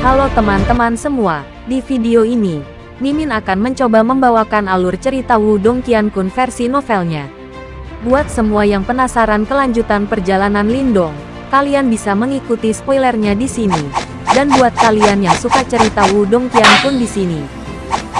Halo teman-teman semua, di video ini, Mimin akan mencoba membawakan alur cerita Wudong Qiankun versi novelnya. Buat semua yang penasaran kelanjutan perjalanan Lindong, kalian bisa mengikuti spoilernya di sini. Dan buat kalian yang suka cerita Wudong Qiankun di sini,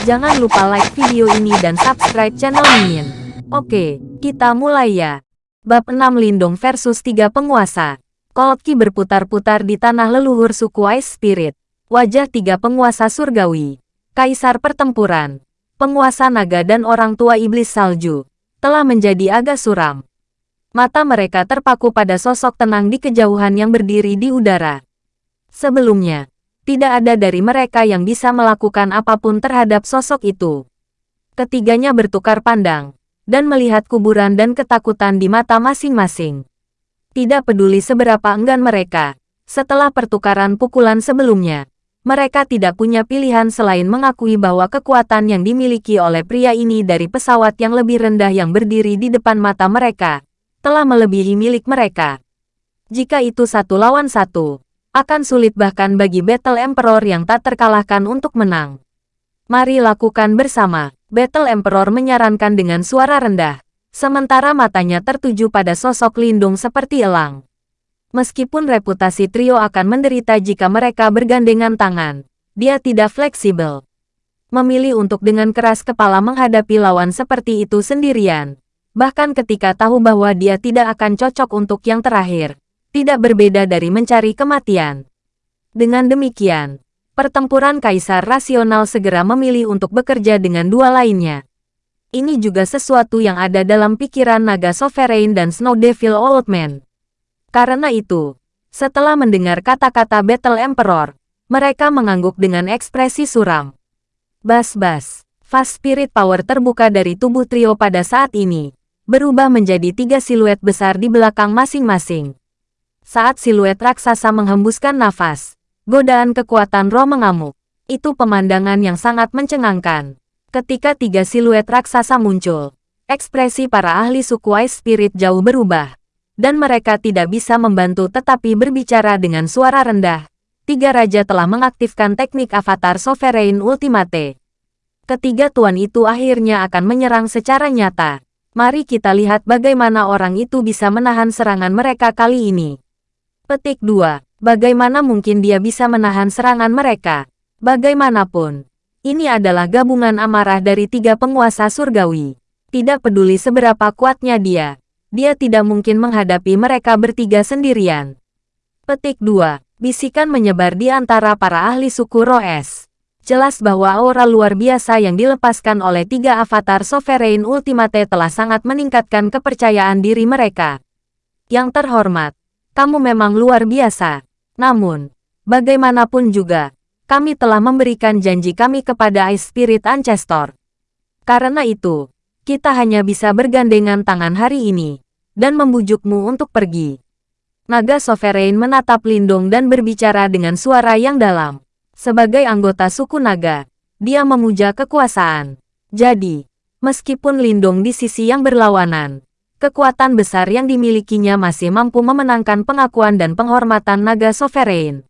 jangan lupa like video ini dan subscribe channel Mimin. Oke, kita mulai ya. Bab 6 Lindong versus tiga penguasa. Cold Ki berputar-putar di tanah leluhur suku Ice Spirit. Wajah tiga penguasa surgawi. Kaisar pertempuran. Penguasa naga dan orang tua iblis salju. Telah menjadi agak suram. Mata mereka terpaku pada sosok tenang di kejauhan yang berdiri di udara. Sebelumnya, tidak ada dari mereka yang bisa melakukan apa pun terhadap sosok itu. Ketiganya bertukar pandang dan melihat kuburan dan ketakutan di mata masing-masing. Tidak peduli seberapa enggan mereka, setelah pertukaran pukulan sebelumnya, mereka tidak punya pilihan selain mengakui bahwa kekuatan yang dimiliki oleh pria ini dari pesawat yang lebih rendah yang berdiri di depan mata mereka, telah melebihi milik mereka. Jika itu satu lawan satu, akan sulit bahkan bagi Battle Emperor yang tak terkalahkan untuk menang. Mari lakukan bersama. Battle Emperor menyarankan dengan suara rendah, sementara matanya tertuju pada sosok lindung seperti elang. Meskipun reputasi trio akan menderita jika mereka bergandengan tangan, dia tidak fleksibel. Memilih untuk dengan keras kepala menghadapi lawan seperti itu sendirian, bahkan ketika tahu bahwa dia tidak akan cocok untuk yang terakhir, tidak berbeda dari mencari kematian. Dengan demikian, pertempuran kaisar rasional segera memilih untuk bekerja dengan dua lainnya. Ini juga sesuatu yang ada dalam pikiran naga Sovereign dan Snow Devil Old Man. Karena itu, setelah mendengar kata-kata Battle Emperor, mereka mengangguk dengan ekspresi suram. Bas-bas, fast spirit power terbuka dari tubuh trio pada saat ini, berubah menjadi tiga siluet besar di belakang masing-masing. Saat siluet raksasa menghembuskan nafas, Godaan kekuatan roh mengamuk. Itu pemandangan yang sangat mencengangkan. Ketika tiga siluet raksasa muncul, ekspresi para ahli suku Ice Spirit jauh berubah. Dan mereka tidak bisa membantu tetapi berbicara dengan suara rendah. Tiga raja telah mengaktifkan teknik avatar Sovereign Ultimate. Ketiga tuan itu akhirnya akan menyerang secara nyata. Mari kita lihat bagaimana orang itu bisa menahan serangan mereka kali ini. Petik 2. Bagaimana mungkin dia bisa menahan serangan mereka? Bagaimanapun, ini adalah gabungan amarah dari tiga penguasa surgawi. Tidak peduli seberapa kuatnya dia, dia tidak mungkin menghadapi mereka bertiga sendirian. Petik 2. Bisikan menyebar di antara para ahli suku Roes. Jelas bahwa aura luar biasa yang dilepaskan oleh tiga avatar Sovereign Ultimate telah sangat meningkatkan kepercayaan diri mereka. Yang terhormat, kamu memang luar biasa. Namun, bagaimanapun juga, kami telah memberikan janji kami kepada Ice Spirit Ancestor. Karena itu, kita hanya bisa bergandengan tangan hari ini, dan membujukmu untuk pergi. Naga Sovereign menatap Lindong dan berbicara dengan suara yang dalam. Sebagai anggota suku naga, dia memuja kekuasaan. Jadi, meskipun Lindong di sisi yang berlawanan, kekuatan besar yang dimilikinya masih mampu memenangkan pengakuan dan penghormatan naga sovereign.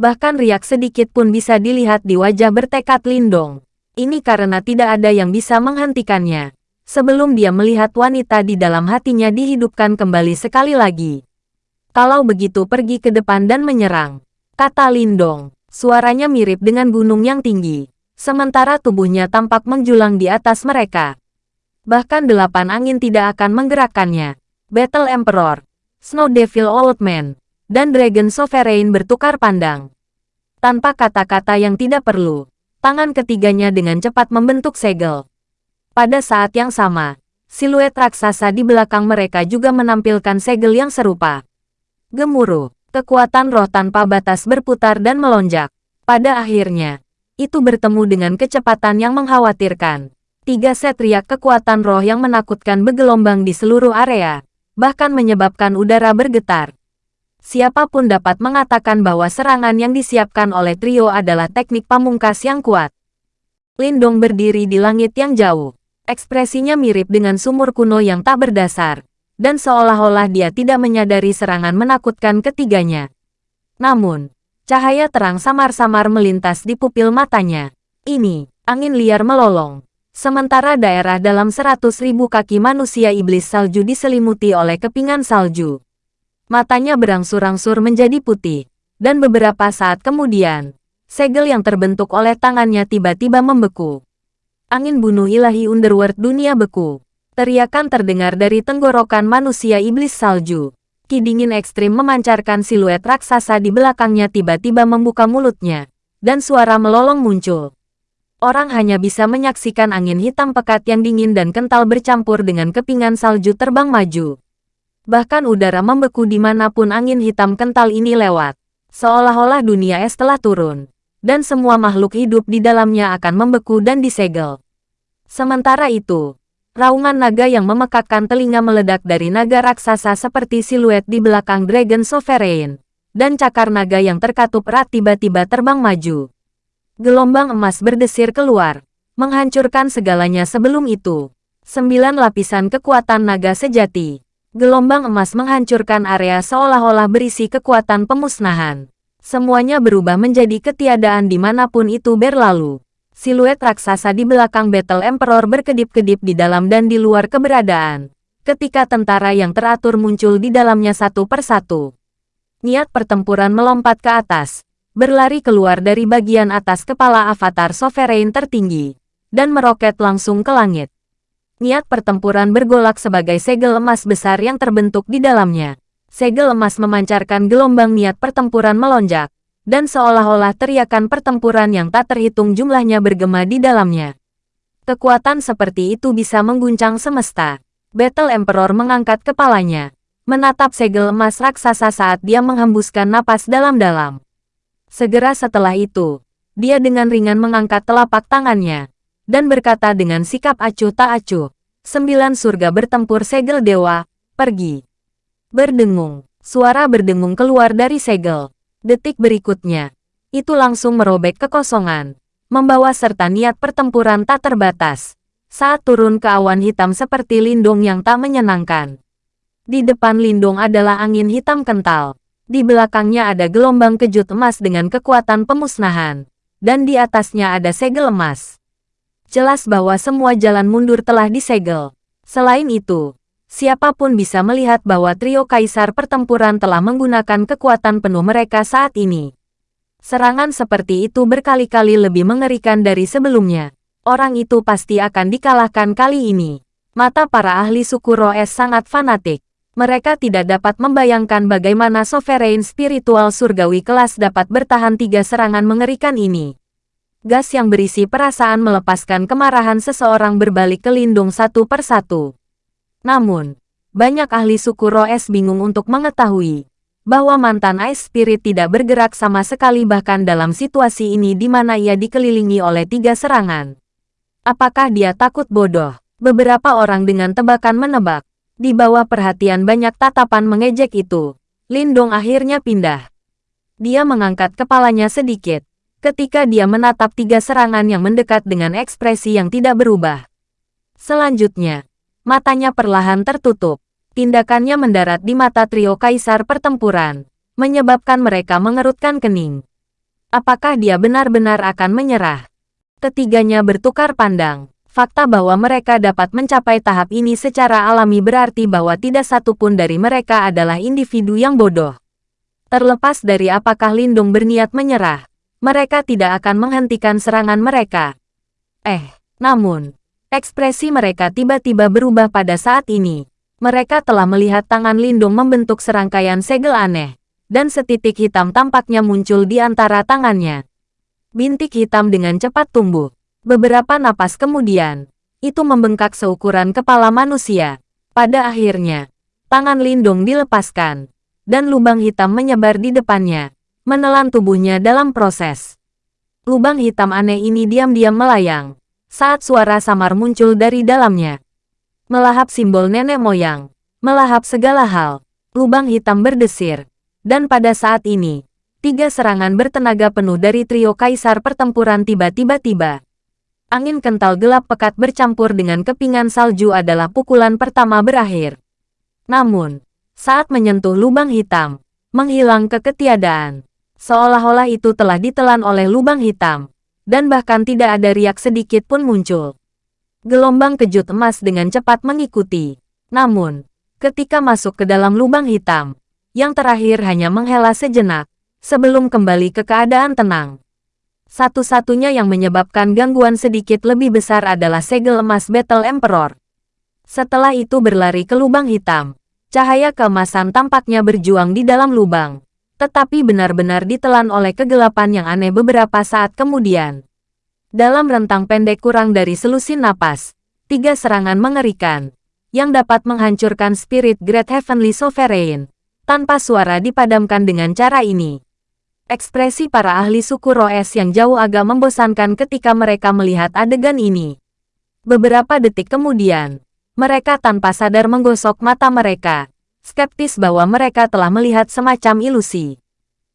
Bahkan riak sedikit pun bisa dilihat di wajah bertekad Lindong. Ini karena tidak ada yang bisa menghentikannya. Sebelum dia melihat wanita di dalam hatinya dihidupkan kembali sekali lagi. Kalau begitu pergi ke depan dan menyerang. Kata Lindong. Suaranya mirip dengan gunung yang tinggi. Sementara tubuhnya tampak menjulang di atas mereka. Bahkan delapan angin tidak akan menggerakkannya. Battle Emperor, Snow Devil Old Man, dan Dragon Sovereign bertukar pandang. Tanpa kata-kata yang tidak perlu, tangan ketiganya dengan cepat membentuk segel. Pada saat yang sama, siluet raksasa di belakang mereka juga menampilkan segel yang serupa. Gemuruh, kekuatan roh tanpa batas berputar dan melonjak. Pada akhirnya, itu bertemu dengan kecepatan yang mengkhawatirkan. Tiga set riak kekuatan roh yang menakutkan bergelombang di seluruh area, bahkan menyebabkan udara bergetar. Siapa pun dapat mengatakan bahwa serangan yang disiapkan oleh trio adalah teknik pamungkas yang kuat. Lindong berdiri di langit yang jauh. Ekspresinya mirip dengan sumur kuno yang tak berdasar, dan seolah-olah dia tidak menyadari serangan menakutkan ketiganya. Namun, Cahaya terang samar-samar melintas di pupil matanya. Ini, angin liar melolong. Sementara daerah dalam seratus ribu kaki manusia iblis salju diselimuti oleh kepingan salju. Matanya berangsur-angsur menjadi putih. Dan beberapa saat kemudian, segel yang terbentuk oleh tangannya tiba-tiba membeku. Angin bunuh ilahi underworld dunia beku. Teriakan terdengar dari tenggorokan manusia iblis salju. Ki dingin ekstrim memancarkan siluet raksasa di belakangnya tiba-tiba membuka mulutnya. Dan suara melolong muncul. Orang hanya bisa menyaksikan angin hitam pekat yang dingin dan kental bercampur dengan kepingan salju terbang maju. Bahkan udara membeku di mana pun angin hitam kental ini lewat. Seolah-olah dunia es telah turun. Dan semua makhluk hidup di dalamnya akan membeku dan disegel. Sementara itu, Raungan naga yang memekakkan telinga meledak dari naga raksasa seperti siluet di belakang Dragon Sovereign. Dan cakar naga yang terkatup erat tiba-tiba terbang maju. Gelombang emas berdesir keluar, menghancurkan segalanya sebelum itu. Sembilan lapisan kekuatan naga sejati. Gelombang emas menghancurkan area seolah-olah berisi kekuatan pemusnahan. Semuanya berubah menjadi ketiadaan di mana pun itu berlalu. Siluet raksasa di belakang Battle Emperor berkedip-kedip di dalam dan di luar keberadaan. Ketika tentara yang teratur muncul di dalamnya satu persatu. Niat pertempuran melompat ke atas, berlari keluar dari bagian atas kepala avatar sovereign tertinggi, dan meroket langsung ke langit. Niat pertempuran bergolak sebagai segel emas besar yang terbentuk di dalamnya. Segel emas memancarkan gelombang niat pertempuran melonjak, dan seolah-olah teriakan pertempuran yang tak terhitung jumlahnya bergema di dalamnya. Kekuatan seperti itu bisa mengguncang semesta. Battle Emperor mengangkat kepalanya, menatap segel emas raksasa saat dia menghembuskan napas dalam-dalam. Segera setelah itu, dia dengan ringan mengangkat telapak tangannya, dan berkata dengan sikap acuh tak acuh, sembilan surga bertempur segel dewa, pergi. Berdengung, suara berdengung keluar dari segel. Detik berikutnya, itu langsung merobek kekosongan, membawa serta niat pertempuran tak terbatas, saat turun ke awan hitam seperti lindung yang tak menyenangkan. Di depan lindung adalah angin hitam kental, di belakangnya ada gelombang kejut emas dengan kekuatan pemusnahan, dan di atasnya ada segel emas. Jelas bahwa semua jalan mundur telah disegel. Selain itu, siapa pun bisa melihat bahwa trio kaisar pertempuran telah menggunakan kekuatan penuh mereka saat ini. Serangan seperti itu berkali-kali lebih mengerikan dari sebelumnya. Orang itu pasti akan dikalahkan kali ini. Mata para ahli suku Roes sangat fanatik. Mereka tidak dapat membayangkan bagaimana sovereign spiritual surgawi kelas dapat bertahan tiga serangan mengerikan ini. Gas yang berisi perasaan melepaskan kemarahan seseorang berbalik ke lindung satu persatu. Namun, banyak ahli suku Roes bingung untuk mengetahui bahwa mantan Ice Spirit tidak bergerak sama sekali bahkan dalam situasi ini di mana ia dikelilingi oleh tiga serangan. Apakah dia takut bodoh? Beberapa orang dengan tebakan menebak. Di bawah perhatian banyak tatapan mengejek itu, Lindong akhirnya pindah. Dia mengangkat kepalanya sedikit, ketika dia menatap tiga serangan yang mendekat dengan ekspresi yang tidak berubah. Selanjutnya, Matanya perlahan tertutup. Tindakannya mendarat di mata trio kaisar pertempuran, menyebabkan mereka mengerutkan kening. Apakah dia benar-benar akan menyerah? Ketiganya bertukar pandang. Fakta bahwa mereka dapat mencapai tahap ini secara alami berarti bahwa tidak satupun dari mereka adalah individu yang bodoh. Terlepas dari apakah Lindung berniat menyerah, mereka tidak akan menghentikan serangan mereka. Eh, namun, Ekspresi mereka tiba-tiba berubah pada saat ini. Mereka telah melihat tangan Lindung membentuk serangkaian segel aneh, dan setitik hitam tampaknya muncul di antara tangannya. Bintik hitam dengan cepat tumbuh. Beberapa napas kemudian, itu membengkak seukuran kepala manusia. Pada akhirnya, tangan Lindung dilepaskan, dan lubang hitam menyebar di depannya, menelan tubuhnya dalam proses. Lubang hitam aneh ini diam-diam melayang, saat suara samar muncul dari dalamnya. Melahap simbol nenek moyang, melahap segala hal, lubang hitam berdesir. Dan pada saat ini, tiga serangan bertenaga penuh dari trio kaisar pertempuran tiba-tiba tiba. Angin kental gelap pekat bercampur dengan kepingan salju adalah pukulan pertama berakhir. Namun, saat menyentuh lubang hitam, menghilang ke ketiadaan. Seolah-olah itu telah ditelan oleh lubang hitam. Dan bahkan tidak ada riak sedikit pun muncul. Gelombang kejut emas dengan cepat mengikuti. Namun, ketika masuk ke dalam lubang hitam, yang terakhir hanya menghela sejenak, sebelum kembali ke keadaan tenang. Satu-satunya yang menyebabkan gangguan sedikit lebih besar adalah segel emas Battle Emperor. Setelah itu berlari ke lubang hitam. Cahaya keemasan tampaknya berjuang di dalam lubang tetapi benar-benar ditelan oleh kegelapan yang aneh beberapa saat kemudian. Dalam rentang pendek kurang dari selusin napas, tiga serangan mengerikan, yang dapat menghancurkan spirit Great Heavenly Sovereign, tanpa suara dipadamkan dengan cara ini. Ekspresi para ahli suku Roes yang jauh agak membosankan ketika mereka melihat adegan ini. Beberapa detik kemudian, mereka tanpa sadar menggosok mata mereka, skeptis bahwa mereka telah melihat semacam ilusi.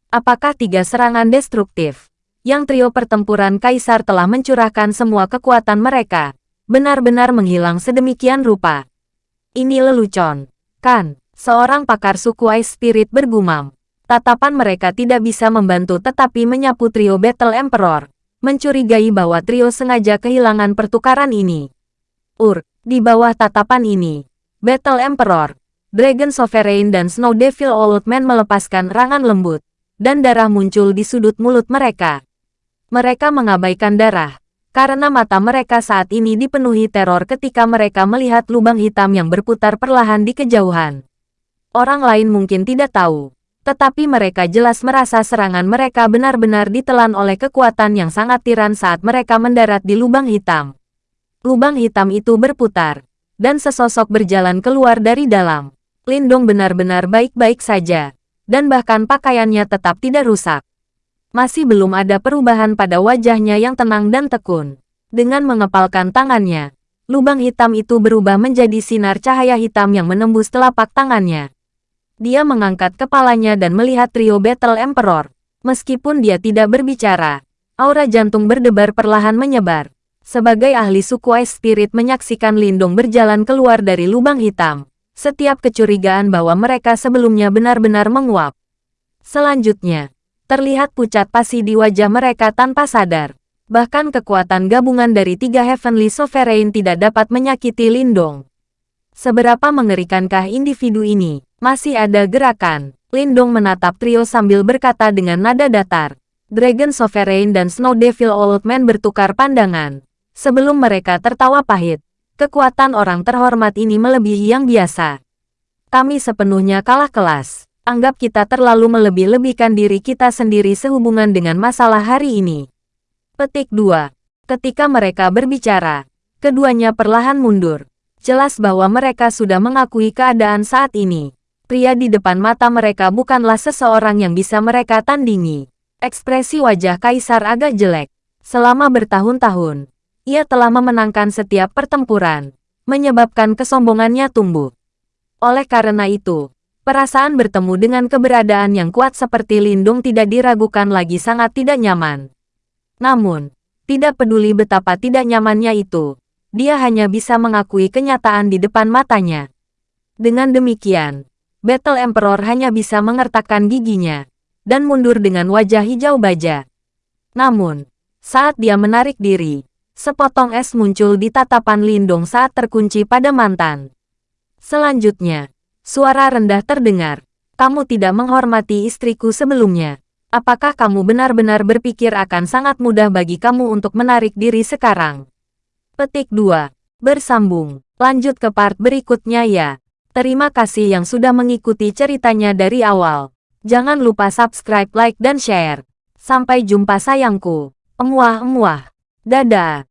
Apakah tiga serangan destruktif, yang trio pertempuran kaisar telah mencurahkan semua kekuatan mereka, benar-benar menghilang sedemikian rupa? Ini lelucon, kan? Seorang pakar suku Ice Spirit bergumam. Tatapan mereka tidak bisa membantu tetapi menyapu trio Battle Emperor, mencurigai bahwa trio sengaja kehilangan pertukaran ini. Ur, di bawah tatapan ini, Battle Emperor, Dragon Sovereign dan Snow Devil Old Man melepaskan rangan lembut, dan darah muncul di sudut mulut mereka. Mereka mengabaikan darah, karena mata mereka saat ini dipenuhi teror ketika mereka melihat lubang hitam yang berputar perlahan di kejauhan. Orang lain mungkin tidak tahu, tetapi mereka jelas merasa serangan mereka benar-benar ditelan oleh kekuatan yang sangat tiran saat mereka mendarat di lubang hitam. Lubang hitam itu berputar, dan sesosok berjalan keluar dari dalam. Lindong benar-benar baik-baik saja, dan bahkan pakaiannya tetap tidak rusak. Masih belum ada perubahan pada wajahnya yang tenang dan tekun. Dengan mengepalkan tangannya, lubang hitam itu berubah menjadi sinar cahaya hitam yang menembus telapak tangannya. Dia mengangkat kepalanya dan melihat trio Battle Emperor. Meskipun dia tidak berbicara, aura jantung berdebar perlahan menyebar. Sebagai ahli suku Ice Spirit menyaksikan Lindong berjalan keluar dari lubang hitam setiap kecurigaan bahwa mereka sebelumnya benar-benar menguap. Selanjutnya, terlihat pucat pasi di wajah mereka tanpa sadar. Bahkan kekuatan gabungan dari tiga Heavenly Sovereign tidak dapat menyakiti Lindong. Seberapa mengerikankah individu ini? Masih ada gerakan. Lindong menatap trio sambil berkata dengan nada datar. Dragon Sovereign dan Snow Devil Old Man bertukar pandangan. Sebelum mereka tertawa pahit, Kekuatan orang terhormat ini melebihi yang biasa. Kami sepenuhnya kalah kelas. Anggap kita terlalu melebih-lebihkan diri kita sendiri sehubungan dengan masalah hari ini. Petik 2. Ketika mereka berbicara, keduanya perlahan mundur. Jelas bahwa mereka sudah mengakui keadaan saat ini. Pria di depan mata mereka bukanlah seseorang yang bisa mereka tandingi. Ekspresi wajah kaisar agak jelek. Selama bertahun-tahun, ia telah memenangkan setiap pertempuran, menyebabkan kesombongannya tumbuh. Oleh karena itu, perasaan bertemu dengan keberadaan yang kuat seperti Lindung tidak diragukan lagi sangat tidak nyaman. Namun, tidak peduli betapa tidak nyamannya itu, dia hanya bisa mengakui kenyataan di depan matanya. Dengan demikian, Battle Emperor hanya bisa mengertakkan giginya, dan mundur dengan wajah hijau baja. Namun, saat dia menarik diri, Sepotong es muncul di tatapan Lindong saat terkunci pada mantan. Selanjutnya, suara rendah terdengar. Kamu tidak menghormati istriku sebelumnya. Apakah kamu benar-benar berpikir akan sangat mudah bagi kamu untuk menarik diri sekarang? Petik 2. Bersambung. Lanjut ke part berikutnya ya. Terima kasih yang sudah mengikuti ceritanya dari awal. Jangan lupa subscribe, like, dan share. Sampai jumpa sayangku. Emuah-emuah. Dadah.